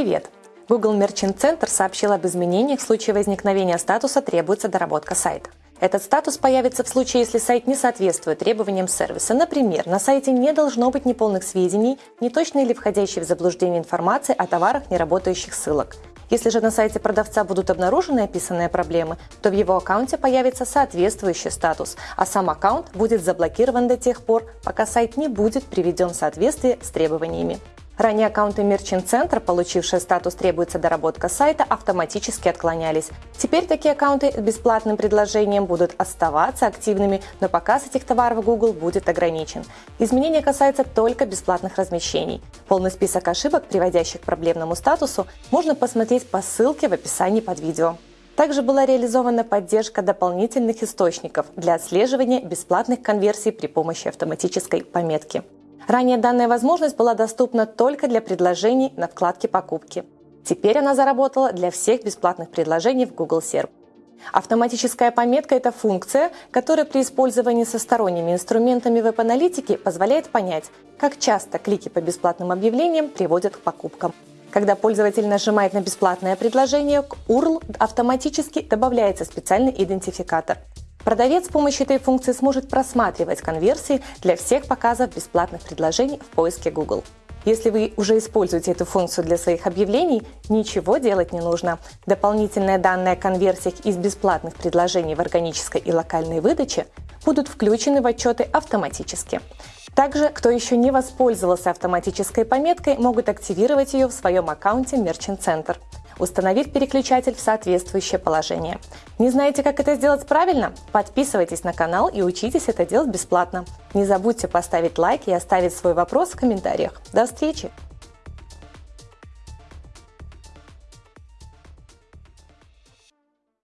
Привет! Google Merchant Center сообщил об изменениях в случае возникновения статуса «Требуется доработка сайта». Этот статус появится в случае, если сайт не соответствует требованиям сервиса. Например, на сайте не должно быть неполных сведений, неточной или входящей в заблуждение информации о товарах неработающих ссылок. Если же на сайте продавца будут обнаружены описанные проблемы, то в его аккаунте появится соответствующий статус, а сам аккаунт будет заблокирован до тех пор, пока сайт не будет приведен в соответствие с требованиями. Ранее аккаунты Merchant Center, получившие статус «Требуется доработка сайта», автоматически отклонялись. Теперь такие аккаунты с бесплатным предложением будут оставаться активными, но показ этих товаров Google будет ограничен. Изменение касается только бесплатных размещений. Полный список ошибок, приводящих к проблемному статусу, можно посмотреть по ссылке в описании под видео. Также была реализована поддержка дополнительных источников для отслеживания бесплатных конверсий при помощи автоматической пометки. Ранее данная возможность была доступна только для предложений на вкладке «Покупки». Теперь она заработала для всех бесплатных предложений в Google Serp. Автоматическая пометка – это функция, которая при использовании со сторонними инструментами веб-аналитики позволяет понять, как часто клики по бесплатным объявлениям приводят к покупкам. Когда пользователь нажимает на бесплатное предложение, к URL автоматически добавляется специальный идентификатор. Продавец с помощью этой функции сможет просматривать конверсии для всех показов бесплатных предложений в поиске Google. Если вы уже используете эту функцию для своих объявлений, ничего делать не нужно. Дополнительные данные о конверсиях из бесплатных предложений в органической и локальной выдаче будут включены в отчеты автоматически. Также, кто еще не воспользовался автоматической пометкой, могут активировать ее в своем аккаунте Merchant Center установив переключатель в соответствующее положение. Не знаете, как это сделать правильно? Подписывайтесь на канал и учитесь это делать бесплатно. Не забудьте поставить лайк и оставить свой вопрос в комментариях. До встречи!